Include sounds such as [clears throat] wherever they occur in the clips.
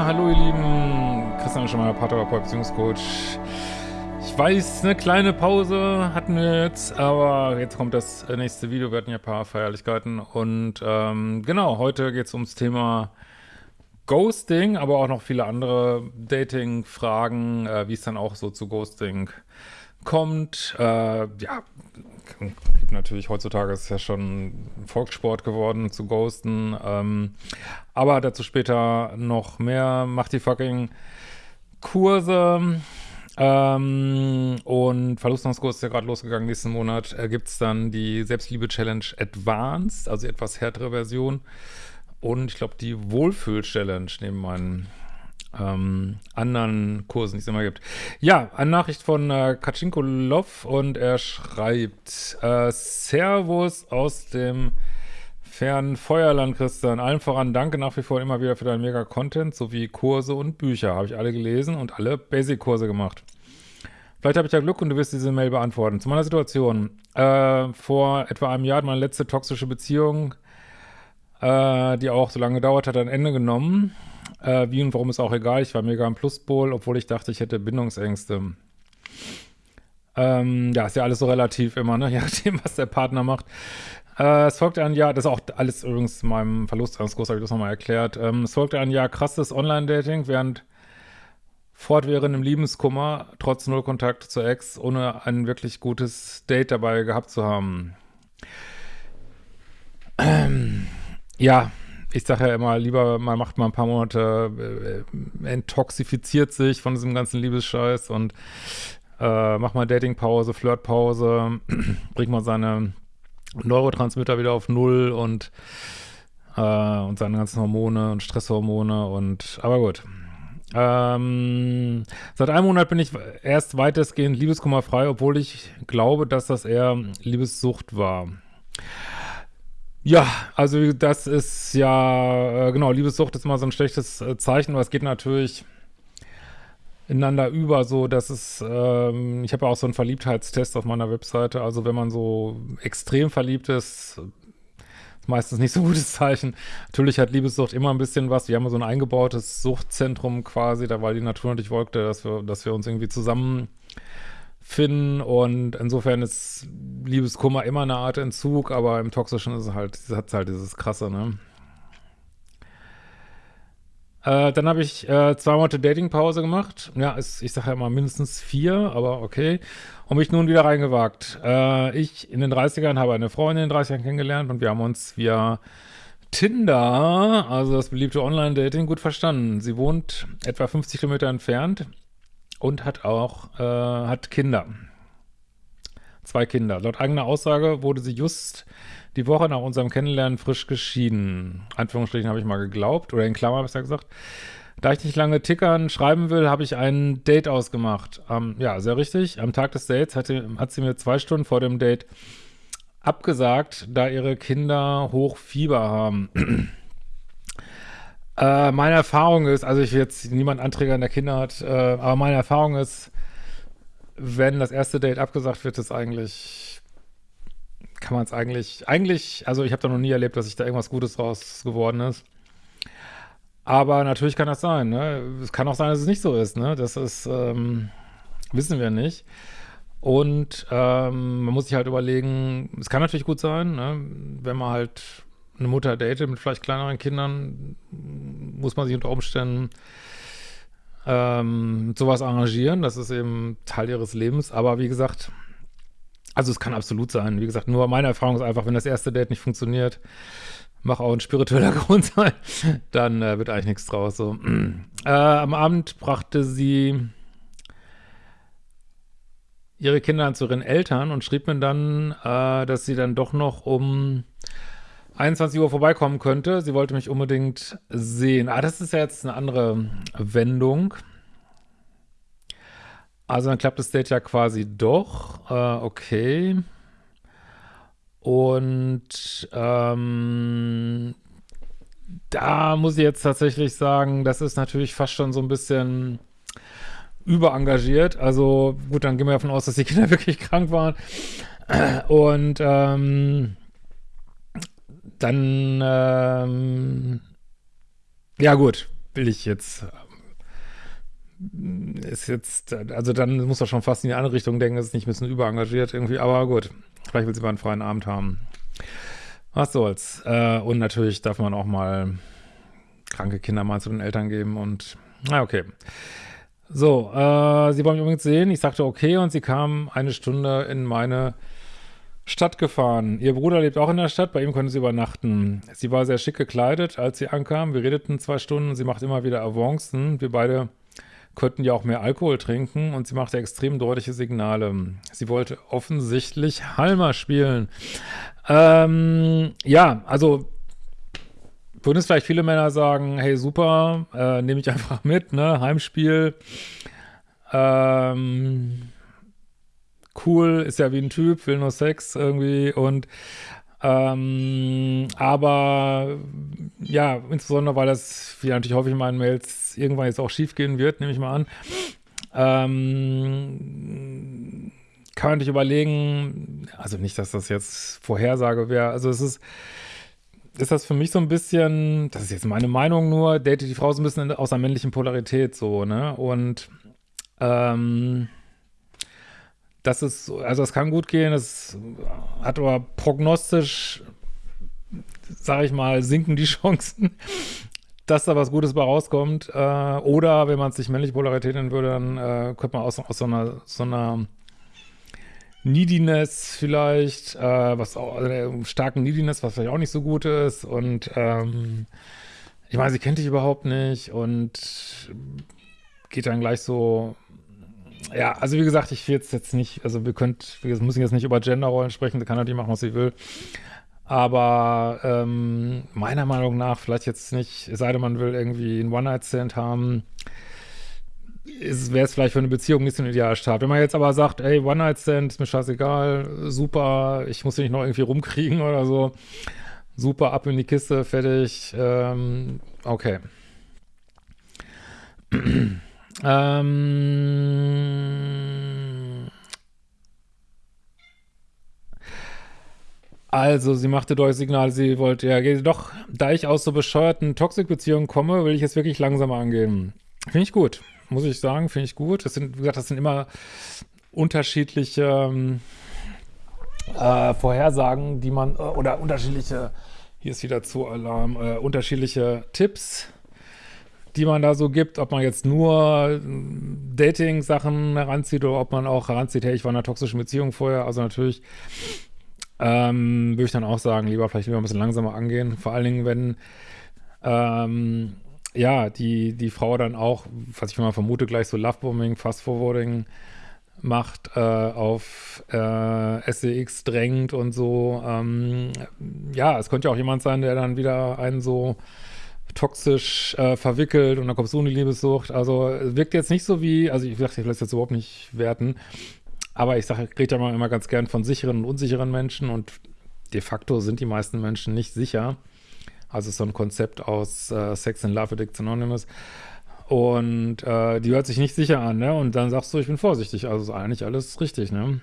Ja, hallo ihr Lieben, Christian Schemmer, Paartherapeut, Beziehungscoach. Ich weiß, eine kleine Pause hatten wir jetzt, aber jetzt kommt das nächste Video. Wir hatten ja ein paar Feierlichkeiten und ähm, genau, heute geht es ums Thema Ghosting, aber auch noch viele andere Dating-Fragen, äh, wie es dann auch so zu Ghosting kommt. Äh, ja, gibt natürlich heutzutage ist ja schon Volkssport geworden zu ghosten. Ähm, aber dazu später noch mehr. Macht die fucking Kurse. Ähm, und Verlustungskurs ist ja gerade losgegangen. Nächsten Monat äh, gibt es dann die Selbstliebe-Challenge Advanced, also etwas härtere Version. Und ich glaube, die Wohlfühl-Challenge neben meinen ähm, anderen Kursen, die es immer gibt. Ja, eine Nachricht von äh, Kaczynko Lov und er schreibt äh, Servus aus dem fernen Feuerland, Christian. Allen voran danke nach wie vor immer wieder für deinen Mega-Content sowie Kurse und Bücher. Habe ich alle gelesen und alle Basic-Kurse gemacht. Vielleicht habe ich ja Glück und du wirst diese Mail beantworten. Zu meiner Situation. Äh, vor etwa einem Jahr hat meine letzte toxische Beziehung, äh, die auch so lange gedauert hat, ein Ende genommen. Äh, wie und warum ist auch egal. Ich war mega im Pluspol, obwohl ich dachte, ich hätte Bindungsängste. Ähm, ja, ist ja alles so relativ immer, ne? [laughs] Je nachdem, was der Partner macht. Äh, es folgte ein Jahr, das ist auch alles übrigens in meinem Verlustangskurs, habe ich das nochmal erklärt. Ähm, es folgte ein Jahr krasses Online-Dating, während fortwährendem Liebeskummer, trotz Nullkontakt zur Ex, ohne ein wirklich gutes Date dabei gehabt zu haben. [clears throat] Ähm, ja, ich sage ja immer, lieber man macht mal ein paar Monate, äh, intoxifiziert sich von diesem ganzen Liebesscheiß und äh, macht mal Datingpause, Flirtpause, [clears throat] bringt mal seine Neurotransmitter wieder auf Null und, äh, und seine ganzen Hormone und Stresshormone und, aber gut. Ähm, seit einem Monat bin ich erst weitestgehend liebeskummerfrei, obwohl ich glaube, dass das eher Liebessucht war. Ja, also das ist ja, äh, genau, Liebessucht ist immer so ein schlechtes äh, Zeichen, aber es geht natürlich ineinander über, so dass es, ähm, ich habe ja auch so einen Verliebtheitstest auf meiner Webseite, also wenn man so extrem verliebt ist, ist meistens nicht so ein gutes Zeichen. Natürlich hat Liebessucht immer ein bisschen was, wir haben so ein eingebautes Suchtzentrum quasi, da weil die Natur natürlich wollte, dass wir, dass wir uns irgendwie zusammen finden und insofern ist Liebeskummer immer eine Art Entzug, aber im Toxischen ist es halt, hat es halt dieses Krasse, ne? Äh, dann habe ich äh, zwei Monate Datingpause gemacht. Ja, ist, ich sage ja immer mindestens vier, aber okay. Und mich nun wieder reingewagt. Äh, ich in den 30ern habe eine Freundin in den 30ern kennengelernt und wir haben uns via Tinder, also das beliebte Online-Dating, gut verstanden. Sie wohnt etwa 50 Kilometer entfernt und hat auch, äh, hat Kinder. Zwei Kinder. Laut eigener Aussage wurde sie just die Woche nach unserem Kennenlernen frisch geschieden. Anführungsstrichen habe ich mal geglaubt, oder in Klammer besser gesagt. Da ich nicht lange tickern schreiben will, habe ich ein Date ausgemacht. Ähm, ja, sehr richtig. Am Tag des Dates hatte, hat sie mir zwei Stunden vor dem Date abgesagt, da ihre Kinder hoch Fieber haben. [clears throat] Äh, meine Erfahrung ist, also ich will jetzt niemand Anträger der Kinder hat, äh, aber meine Erfahrung ist, wenn das erste Date abgesagt wird, ist eigentlich, kann man es eigentlich, eigentlich, also ich habe da noch nie erlebt, dass sich da irgendwas Gutes draus geworden ist. Aber natürlich kann das sein, ne? Es kann auch sein, dass es nicht so ist, ne? Das ist, ähm, wissen wir nicht. Und ähm, man muss sich halt überlegen, es kann natürlich gut sein, ne? wenn man halt eine Mutter datet mit vielleicht kleineren Kindern, muss man sich unter Umständen ähm, sowas arrangieren. Das ist eben Teil ihres Lebens. Aber wie gesagt, also es kann absolut sein. Wie gesagt, nur meine Erfahrung ist einfach, wenn das erste Date nicht funktioniert, mach auch ein spiritueller [laughs] Grund sein, dann äh, wird eigentlich nichts draus. So. [clears throat] Äh, am Abend brachte sie ihre Kinder zu ihren Eltern und schrieb mir dann, äh, dass sie dann doch noch um 21 Uhr vorbeikommen könnte. Sie wollte mich unbedingt sehen. Ah, das ist ja jetzt eine andere Wendung. Also dann klappt das Date ja quasi doch. Äh, okay. Und ähm, da muss ich jetzt tatsächlich sagen, das ist natürlich fast schon so ein bisschen überengagiert. Also gut, dann gehen wir davon aus, dass die Kinder [laughs] wirklich krank waren. Und ähm, dann, ähm, ja gut, will ich jetzt ist jetzt, also dann muss er schon fast in die andere Richtung denken, ist nicht ein bisschen überengagiert irgendwie, aber gut, vielleicht will sie mal einen freien Abend haben. Was soll's. Äh, und natürlich darf man auch mal kranke Kinder mal zu den Eltern geben und, na okay. So, äh, sie wollen mich übrigens sehen. Ich sagte okay und sie kam eine Stunde in meine Stadt gefahren. Ihr Bruder lebt auch in der Stadt, bei ihm konnte sie übernachten. Sie war sehr schick gekleidet, als sie ankam. Wir redeten zwei Stunden, sie macht immer wieder Avancen. Wir beide könnten ja auch mehr Alkohol trinken und sie machte extrem deutliche Signale. Sie wollte offensichtlich Halmer spielen. Ähm, ja, also würden es vielleicht viele Männer sagen, hey super, äh, nehme ich [laughs] einfach mit, ne, Heimspiel, ähm, cool, ist ja wie ein Typ, will nur Sex irgendwie und ähm, aber ja, insbesondere, weil das, wie natürlich häufig in meinen Mails, irgendwann jetzt auch schief gehen wird, nehme ich mal an, ähm, kann man sich überlegen, also nicht, dass das jetzt Vorhersage wäre, also es ist, ist das für mich so ein bisschen, das ist jetzt meine Meinung nur, date die Frau so ein bisschen aus der männlichen Polarität so, ne, und ähm, das ist, also es kann gut gehen, es hat aber prognostisch, sage ich mal, sinken die [laughs] Chancen, dass da was Gutes bei rauskommt. Äh, oder wenn man es sich männlich Polarität nennen würde, dann äh, könnte man aus, aus so einer, so einer Neediness vielleicht, äh, was auch, also starken Neediness, was vielleicht auch nicht so gut ist. Und ähm, ich meine, sie kennt dich überhaupt nicht und geht dann gleich so ja, also wie gesagt, ich will jetzt, jetzt nicht, also wir könnt, wir müssen jetzt nicht über Genderrollen sprechen, da kann die machen, was sie will. Aber ähm, meiner Meinung nach, vielleicht jetzt nicht, es sei denn, man will irgendwie einen One-Night-Stand haben, wäre es vielleicht für eine Beziehung nicht so ein idealer Start. Wenn man jetzt aber sagt, ey, One-Night-Stand ist mir scheißegal, super, ich muss nicht noch irgendwie rumkriegen [laughs] oder so, super, ab in die Kiste, fertig, ähm, okay. [clears throat] Ähm also, sie machte deutlich Signal, sie wollte, ja, doch, da ich aus so bescheuerten Toxik-Beziehungen komme, will ich es wirklich langsamer angehen. Finde ich gut, muss ich sagen, finde ich gut. Das sind, wie gesagt, das sind immer unterschiedliche ähm, äh, Vorhersagen, die man, äh, oder unterschiedliche, hier ist wieder zu Alarm, äh, unterschiedliche Tipps, die man da so gibt, ob man jetzt nur äh, Dating-Sachen heranzieht oder ob man auch heranzieht, hey, ich war in einer toxischen Beziehung vorher, also natürlich ähm, würde ich dann auch sagen, lieber vielleicht lieber ein bisschen langsamer angehen, vor allen Dingen, wenn ähm, ja, die, die Frau dann auch, was ich mal vermute, gleich so Lovebombing, Fast-Forwarding macht, äh, auf äh, SEX drängt und so. Ähm, ja, es könnte ja auch jemand sein, der dann wieder einen so toxisch äh, verwickelt und dann kommt so eine Liebessucht. Also wirkt jetzt nicht so wie, also ich dachte, ich will das jetzt überhaupt nicht werten, aber ich sage, ich rede ja immer ganz gern von sicheren und unsicheren Menschen und de facto sind die meisten Menschen nicht sicher. Also so ein Konzept aus äh, Sex and Love Addicts Anonymous. Und äh, die hört sich nicht sicher an, ne? Und dann sagst du, ich bin vorsichtig. Also ist eigentlich alles richtig, ne?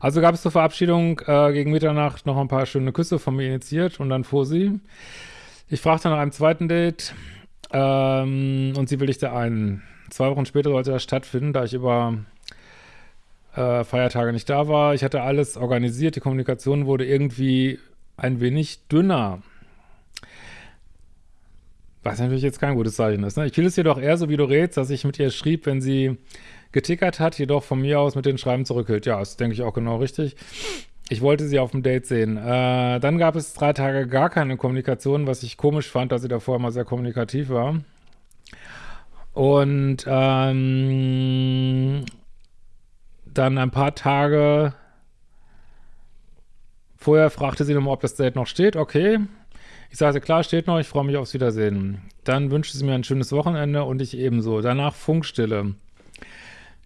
Also gab es zur Verabschiedung äh, gegen Mitternacht noch ein paar schöne Küsse von mir initiiert und dann fuhr sie. Ich fragte nach einem zweiten Date ähm, und sie willigte ein. Zwei Wochen später sollte das stattfinden, da ich über äh, Feiertage nicht da war. Ich hatte alles organisiert, die Kommunikation wurde irgendwie ein wenig dünner. Was natürlich jetzt kein gutes Zeichen ist. Ne? Ich fiel es jedoch eher so, wie du redest, dass ich mit ihr schrieb, wenn sie getickert hat, jedoch von mir aus mit den Schreiben zurückhält. Ja, das denke ich auch genau richtig. Ich wollte sie auf dem Date sehen. Äh, dann gab es drei Tage gar keine Kommunikation, was ich komisch fand, dass sie davor immer sehr kommunikativ war. Und ähm, dann ein paar Tage vorher fragte sie nochmal, ob das Date noch steht. Okay. Ich sagte, klar, steht noch, ich freue mich aufs Wiedersehen. Dann wünschte sie mir ein schönes Wochenende und ich ebenso. Danach Funkstille.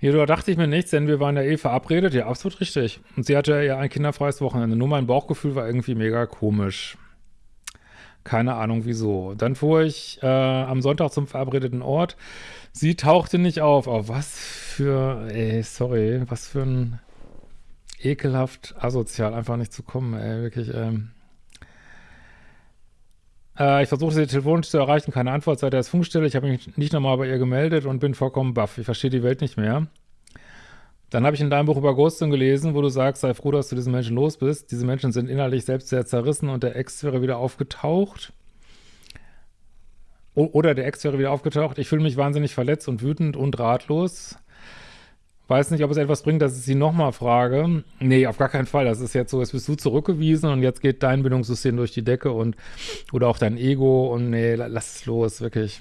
Jedoch dachte ich mir nichts, denn wir waren ja eh verabredet. Ja, absolut richtig. Und sie hatte ja ein kinderfreies Wochenende. Nur mein Bauchgefühl war irgendwie mega komisch. Keine Ahnung wieso. Dann fuhr ich äh, am Sonntag zum verabredeten Ort. Sie tauchte nicht auf. Auf was für, ey, sorry, was für ein ekelhaft asozial, einfach nicht zu kommen, ey, wirklich, ähm. Äh, ich versuche sie telefonisch zu erreichen, keine Antwort seit der Funkstelle. Ich habe mich nicht nochmal bei ihr gemeldet und bin vollkommen baff. Ich verstehe die Welt nicht mehr. Dann habe ich in deinem Buch über Ghosting gelesen, wo du sagst, sei froh, dass du diesen Menschen los bist. Diese Menschen sind innerlich selbst sehr zerrissen und der Ex wäre wieder aufgetaucht. O oder der Ex wäre wieder aufgetaucht. Ich fühle mich wahnsinnig verletzt und wütend und ratlos. Weiß nicht, ob es etwas bringt, dass ich sie nochmal frage. Nee, auf gar keinen Fall. Das ist jetzt so, jetzt bist du zurückgewiesen und jetzt geht dein Bindungssystem durch die Decke und oder auch dein Ego und nee, lass es los, wirklich.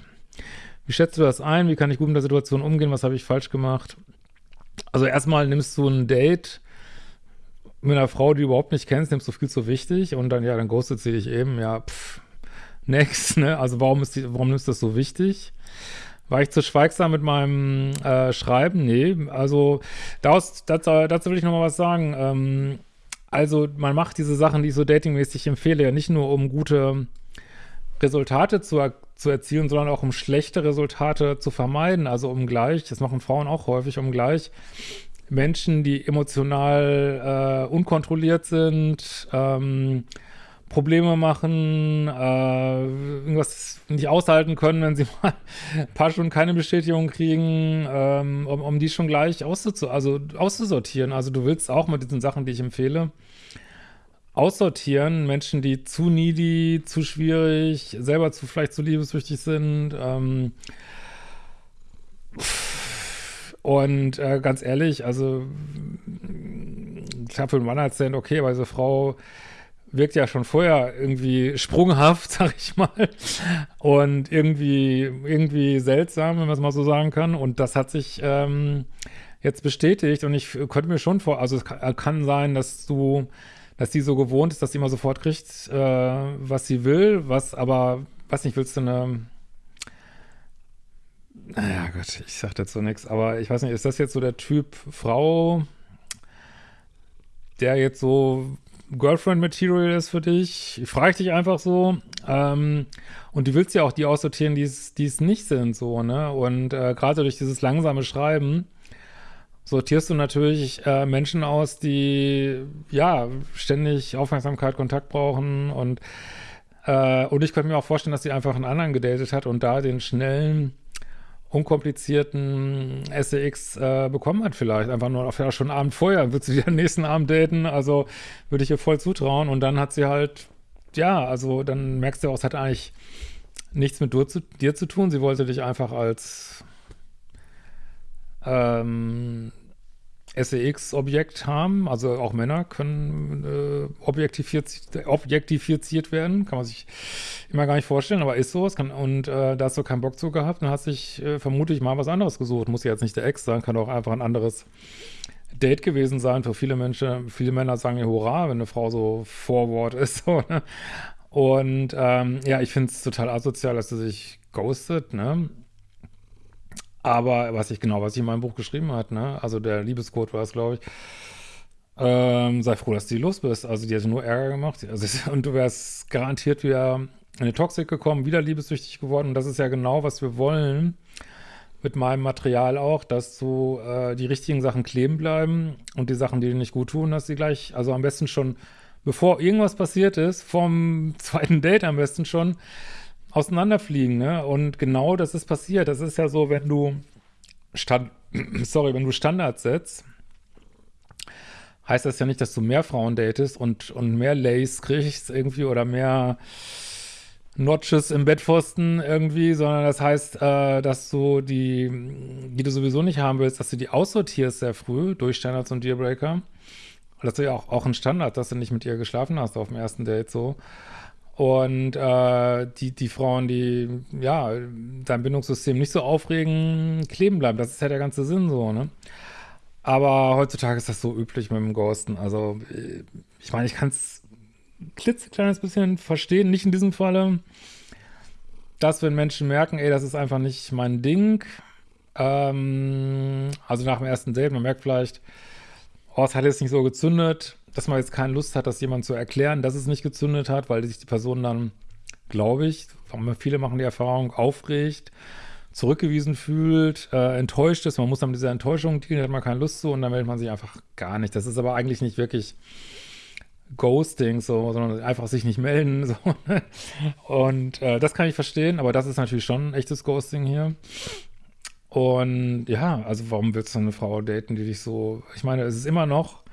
Wie schätzt du das ein? Wie kann ich gut mit der Situation umgehen? Was habe ich falsch gemacht? Also erstmal nimmst du ein Date mit einer Frau, die du überhaupt nicht kennst, nimmst du viel zu wichtig und dann, ja, dann ghostet sie dich eben, ja, pff, next, ne? Also warum ist die, warum nimmst du das so wichtig? War ich zu schweigsam mit meinem äh, Schreiben? Nee, also daraus, dazu, dazu will ich nochmal was sagen. Ähm, also man macht diese Sachen, die ich so datingmäßig empfehle, ja nicht nur um gute Resultate zu, er zu erzielen, sondern auch um schlechte Resultate zu vermeiden. Also um gleich, das machen Frauen auch häufig, um gleich Menschen, die emotional äh, unkontrolliert sind, ähm, Probleme machen, äh, irgendwas nicht aushalten können, wenn sie [laughs] mal ein paar Stunden keine Bestätigung kriegen, ähm, um, um die schon gleich auszu also auszusortieren. Also du willst auch mit diesen Sachen, die ich empfehle, aussortieren, Menschen, die zu needy, zu schwierig, selber zu vielleicht zu liebeswichtig sind. Ähm, und äh, ganz ehrlich, also ich habe für einen Mann erzählt, okay, aber diese Frau wirkt ja schon vorher irgendwie sprunghaft, [laughs] sag ich mal, und irgendwie, irgendwie seltsam, wenn man es mal so sagen kann. Und das hat sich ähm, jetzt bestätigt und ich könnte mir schon vor, also es kann, sein, dass du dass sie so gewohnt ist, dass sie immer sofort kriegt, äh, was sie will, was aber, was nicht, willst du eine, naja Gott, ich sag dazu nichts, aber ich weiß nicht, ist das jetzt so der Typ Frau, der jetzt so Girlfriend-Material ist für dich? Ich frage dich einfach so. Ähm, und du willst ja auch die aussortieren, die es nicht sind, so, ne? Und äh, gerade durch dieses langsame Schreiben sortierst du natürlich äh, Menschen aus, die ja ständig Aufmerksamkeit, Kontakt brauchen und äh, und ich könnte mir auch vorstellen, dass sie einfach einen anderen gedatet hat und da den schnellen, unkomplizierten SEX äh, bekommen hat vielleicht. Einfach nur auf ja, schon Abend vorher, wird sie den nächsten Abend daten, also würde ich ihr voll zutrauen. Und dann hat sie halt, ja, also dann merkst du auch, es hat eigentlich nichts mit dir zu, dir zu tun, sie wollte dich einfach als ähm, SEX-Objekt haben, also auch Männer können äh, objektifiziert, objektifiziert werden, kann man sich immer gar nicht vorstellen, aber ist so, kann, und äh, da hast du keinen Bock zu gehabt und hast dich äh, vermutlich mal was anderes gesucht, muss ja jetzt nicht der Ex sein, kann auch einfach ein anderes Date gewesen sein, für viele Menschen, viele Männer sagen ja Hurra, wenn eine Frau so Forward [laughs] ist, so, ne? und ähm, ja, ich finde es total asozial, dass sie sich ghostet, ne, aber was ich genau, was ich in meinem Buch geschrieben hat, ne, also der Liebescode war es, glaube ich, ähm, sei froh, dass du los bist. Also die hat nur Ärger gemacht. [laughs] Also, und du wärst garantiert wieder in eine Toxik gekommen, wieder liebessüchtig geworden. Und das ist ja genau, was wir wollen mit meinem Material auch, dass du äh, die richtigen Sachen kleben bleiben und die Sachen, die dir nicht gut tun, dass sie gleich, also am besten schon, bevor irgendwas passiert ist, vom [laughs] zweiten Date am besten schon, auseinanderfliegen, ne? Und genau das ist passiert. Das ist ja so, wenn du Stand, [clears throat] sorry, wenn du Standards setzt, heißt das ja nicht, dass du mehr Frauen datest und, und mehr Lace kriegst irgendwie oder mehr Notches im Bettpfosten irgendwie, sondern das heißt, äh, dass du die, die du sowieso nicht haben willst, dass du die aussortierst sehr früh durch Standards und Dealbreaker. Das ist ja auch, auch ein Standard, dass du nicht mit ihr geschlafen hast auf dem ersten Date so. Und äh, die, die Frauen, die ja dein Bindungssystem nicht so aufregen, kleben bleiben. Das ist ja der ganze Sinn so, ne? Aber heutzutage ist das so üblich mit dem Ghosten. Also, ich meine, ich kann es klitzekleines bisschen verstehen, nicht in diesem Falle, dass wenn Menschen merken, ey, das ist einfach nicht mein Ding, ähm, also nach dem ersten Date, man merkt vielleicht, oh, es hat jetzt nicht so gezündet, dass man jetzt keine Lust hat, das jemand zu erklären, dass es nicht gezündet hat, weil sich die Person dann, glaube ich, viele machen die Erfahrung, aufregt, zurückgewiesen fühlt, äh, enttäuscht ist. Man muss dann mit dieser Enttäuschung dealen, hat man keine Lust zu und dann meldet man sich einfach gar nicht. Das ist aber eigentlich nicht wirklich Ghosting, so, sondern einfach sich nicht melden. So. [laughs] Und äh, das kann ich verstehen, aber das ist natürlich schon ein echtes Ghosting hier. Und ja, also warum willst du eine Frau daten, die dich so, ich meine, es ist immer noch,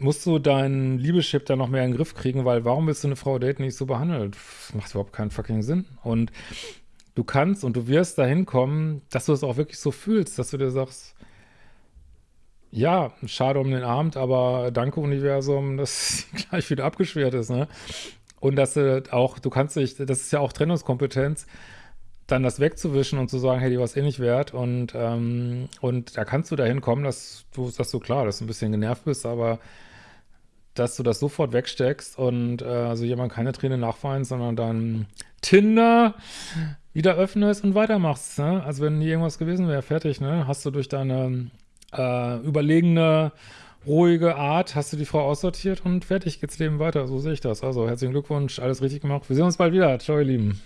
musst du deinen Liebeschip da noch mehr in den Griff kriegen, weil warum willst du eine Frau daten, die dich so behandelt? Das macht überhaupt keinen fucking Sinn. Und du kannst und du wirst dahin kommen, dass du es auch wirklich so fühlst, dass du dir sagst, ja, schade um den Abend, aber danke Universum, [laughs] dass gleich wieder abgeschwert ist, ne? Und dass du auch, du kannst dich, das ist ja auch Trennungskompetenz, dann das wegzuwischen und zu sagen, hey, die war es eh nicht wert und, ähm, und da kannst du dahin kommen, dass du sagst so klar, dass du ein bisschen genervt bist, aber dass du das sofort wegsteckst und äh, also jemand keine Träne nachweint, sondern dann Tinder wieder öffnest und weitermachst. Ne? Also wenn nie irgendwas gewesen wäre, fertig, ne? Hast du durch deine äh, überlegene, ruhige Art hast du die Frau aussortiert und fertig geht's Leben weiter. So sehe ich das. Also herzlichen Glückwunsch, alles richtig gemacht. Wir sehen uns bald wieder. Ciao, ihr Lieben.